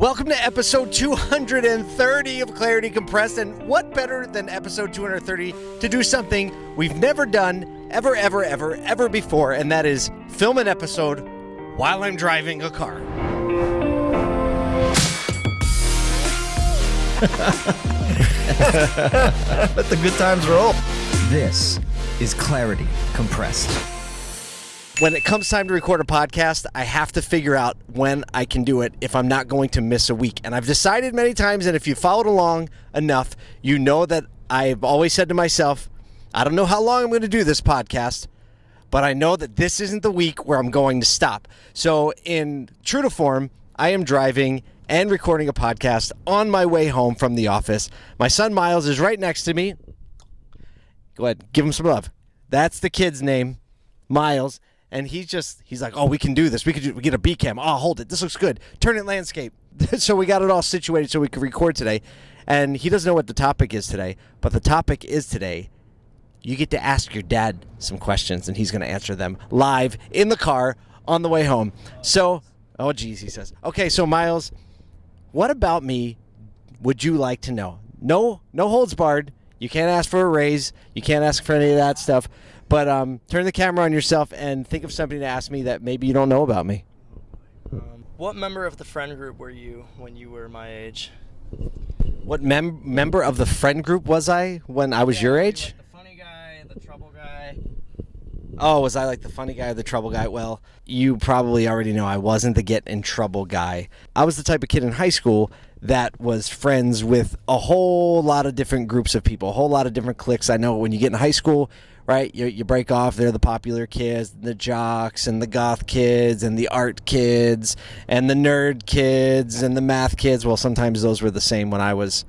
Welcome to episode 230 of Clarity Compressed. And what better than episode 230 to do something we've never done ever, ever, ever, ever before? And that is film an episode while I'm driving a car. Let the good times roll. This is Clarity Compressed. When it comes time to record a podcast, I have to figure out when I can do it if I'm not going to miss a week. And I've decided many times, and if you followed along enough, you know that I've always said to myself, I don't know how long I'm going to do this podcast, but I know that this isn't the week where I'm going to stop. So, in true to form, I am driving and recording a podcast on my way home from the office. My son Miles is right next to me. Go ahead, give him some love. That's the kid's name, Miles. And he's just, he's like, oh, we can do this. We could do, we get a B cam. Oh, hold it. This looks good. Turn it landscape. so we got it all situated so we could record today. And he doesn't know what the topic is today, but the topic is today you get to ask your dad some questions and he's going to answer them live in the car on the way home. So, oh geez, he says. Okay, so Miles, what about me would you like to know? No, no holds barred. You can't ask for a raise. You can't ask for any of that stuff. But um, turn the camera on yourself and think of something to ask me that maybe you don't know about me. Um, what member of the friend group were you when you were my age? What mem- member of the friend group was I when I was your age? Like the funny guy, the trouble guy. Oh, was I like the funny guy or the trouble guy? Well, you probably already know I wasn't the get in trouble guy. I was the type of kid in high school that was friends with a whole lot of different groups of people, a whole lot of different cliques. I know when you get in high school, right, you, you break off, they're the popular kids, the jocks, and the goth kids, and the art kids, and the nerd kids, and the math kids. Well, sometimes those were the same when I was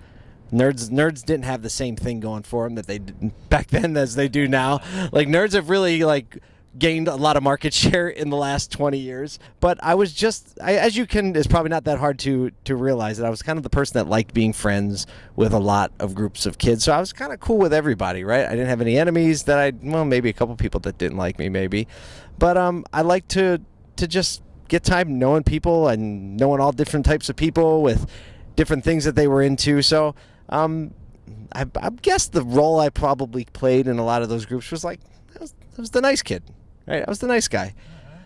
nerds nerds didn't have the same thing going for them that they did back then as they do now like nerds have really like gained a lot of market share in the last 20 years but i was just I, as you can it's probably not that hard to to realize that i was kind of the person that liked being friends with a lot of groups of kids. So i was kind of cool with everybody right? I didn't have any enemies that i well maybe a couple people that didn't like me maybe. But um i like to to just get time knowing people and knowing all different types of people with different things that they were into. So um, I, I guess the role I probably played in a lot of those groups was like I was, was the nice kid, right? I was the nice guy.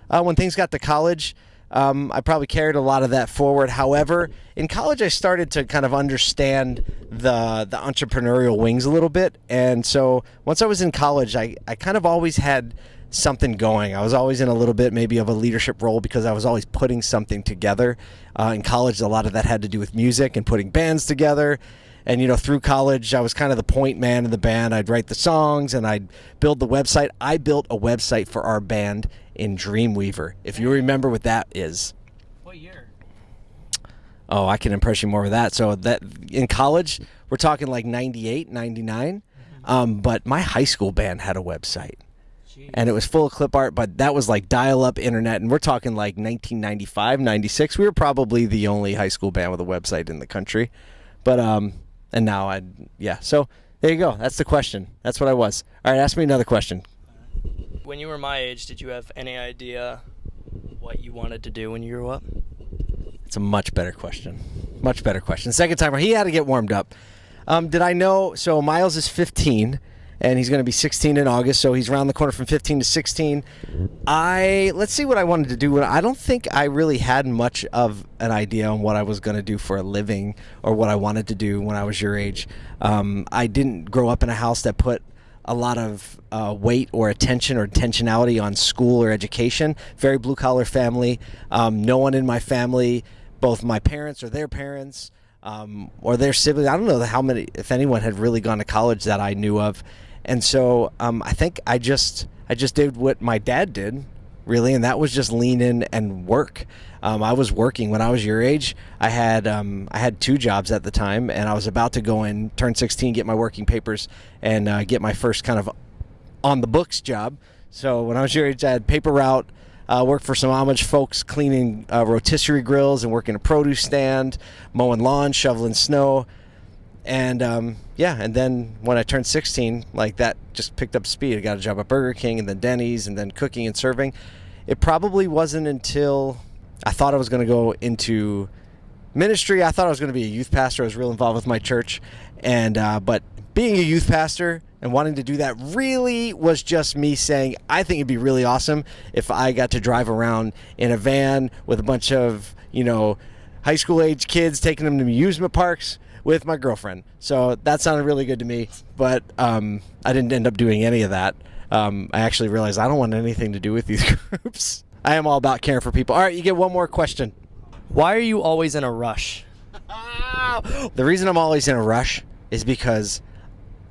Uh, when things got to college, um, I probably carried a lot of that forward. However, in college, I started to kind of understand the the entrepreneurial wings a little bit, and so once I was in college, I, I kind of always had something going. I was always in a little bit maybe of a leadership role because I was always putting something together. Uh, in college, a lot of that had to do with music and putting bands together and you know through college i was kind of the point man in the band. I'd write the songs and i'd build the website. I built a website for our band in dreamweaver if you remember what that is. What year? oh i can impress you more with that. So that in college we're talking like 98 99 um, but my high school band had a website. Jeez. and it was full of clip art but that was like dial-up internet. And we're talking like 1995 96 we were probably the only high school band with a website in the country. But um and now I yeah. So there you go. That's the question. That's what I was. All right, ask me another question. When you were my age, did you have any idea what you wanted to do when you grew up? It's a much better question. Much better question. Second timer. He had to get warmed up. Um, did I know? So Miles is 15, and he's going to be 16 in August. So he's around the corner from 15 to 16. I let's see what I wanted to do. I don't think I really had much of an idea on what I was going to do for a living or what I wanted to do when I was your age. Um, I didn't grow up in a house that put a lot of uh, weight or attention or intentionality on school or education. Very blue collar family. Um, no one in my family, both my parents or their parents, um, or their siblings. I don't know how many, if anyone, had really gone to college that I knew of, and so um, I think I just I just did what my dad did, really, and that was just lean in and work. Um, I was working when I was your age. I had um, I had two jobs at the time, and I was about to go in, turn 16, get my working papers, and uh, get my first kind of on the books job. So when I was your age, I had paper route. Uh, worked for some Amish folks cleaning uh, rotisserie grills and working a produce stand, mowing lawn, shoveling snow, and um, yeah. And then when I turned 16, like that just picked up speed. I got a job at Burger King and then Denny's and then cooking and serving. It probably wasn't until I thought I was going to go into ministry. I thought I was going to be a youth pastor. I was real involved with my church, and uh, but being a youth pastor and wanting to do that really was just me saying I think it'd be really awesome if I got to drive around in a van with a bunch of you know high school age kids, taking them to amusement parks with my girlfriend. So that sounded really good to me, but um, I didn't end up doing any of that. Um, I actually realized I don't want anything to do with these groups. I am all about caring for people. All right, you get one more question. Why are you always in a rush? The reason I'm always in a rush is because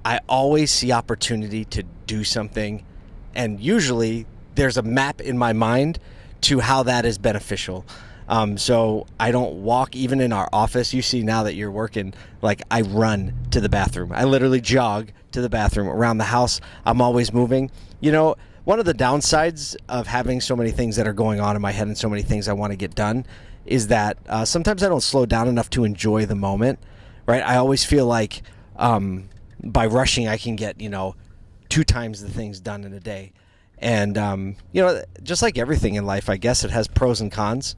I always see opportunity to do something, and usually there's a map in my mind to how that is beneficial. Um, so I don't walk even in our office. You see now that you're working, like I run to the bathroom. I literally jog to the bathroom around the house. I'm always moving. You know, one of the downsides of having so many things that are going on in my head and so many things I want to get done is that uh, sometimes I don't slow down enough to enjoy the moment. Right? I always feel like um, by rushing, I can get you know two times the things done in a day. And um, you know, just like everything in life, I guess it has pros and cons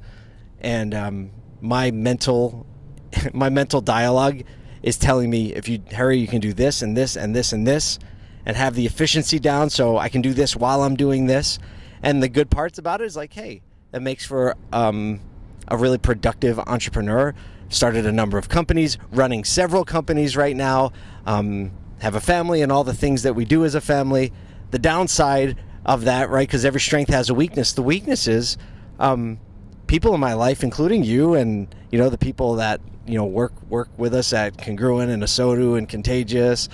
and um, my mental my mental dialogue is telling me if you hurry you can do this and this and this and this and have the efficiency down so i can do this while i'm doing this. And the good parts about it is like hey that makes for um, a really productive entrepreneur. Started a number of companies running several companies right now um, have a family and all the things that we do as a family. The downside of that right because every strength has a weakness. The weakness is um, people in my life, including you and you know the people that you know work work with us at Congruent and Asotu and Contagious,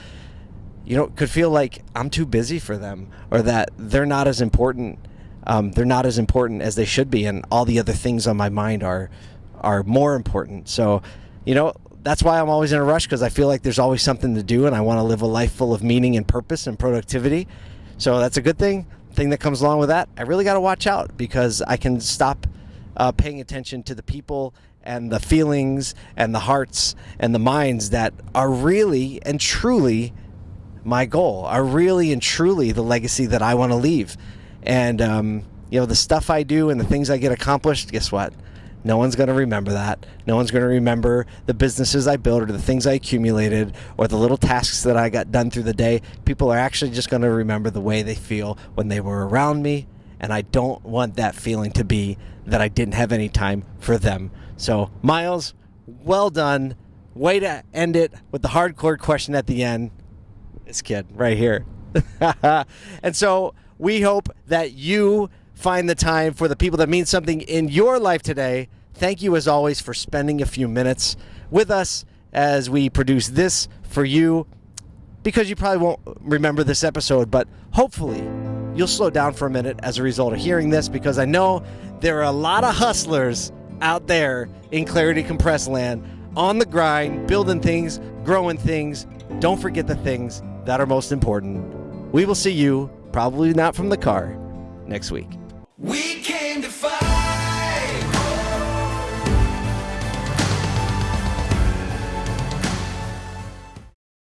you know, could feel like I'm too busy for them or that they're not as important. Um, they're not as important as they should be, and all the other things on my mind are are more important. So, you know, that's why I'm always in a rush because I feel like there's always something to do, and I want to live a life full of meaning and purpose and productivity. So that's a good thing. Thing that comes along with that, I really got to watch out because I can stop uh, paying attention to the people and the feelings and the hearts and the minds that are really and truly my goal, are really and truly the legacy that I want to leave. And, um, you know, the stuff I do and the things I get accomplished, guess what? No one's going to remember that. No one's going to remember the businesses I built or the things I accumulated or the little tasks that I got done through the day. People are actually just going to remember the way they feel when they were around me and I don't want that feeling to be that I didn't have any time for them. So, Miles, well done. Way to end it with the hardcore question at the end. This kid right here. and so, we hope that you find the time for the people that mean something in your life today. Thank you, as always, for spending a few minutes with us as we produce this for you because you probably won't remember this episode, but hopefully you'll slow down for a minute as a result of hearing this because I know there are a lot of hustlers out there in Clarity Compress land on the grind, building things, growing things. Don't forget the things that are most important. We will see you, probably not from the car, next week. We.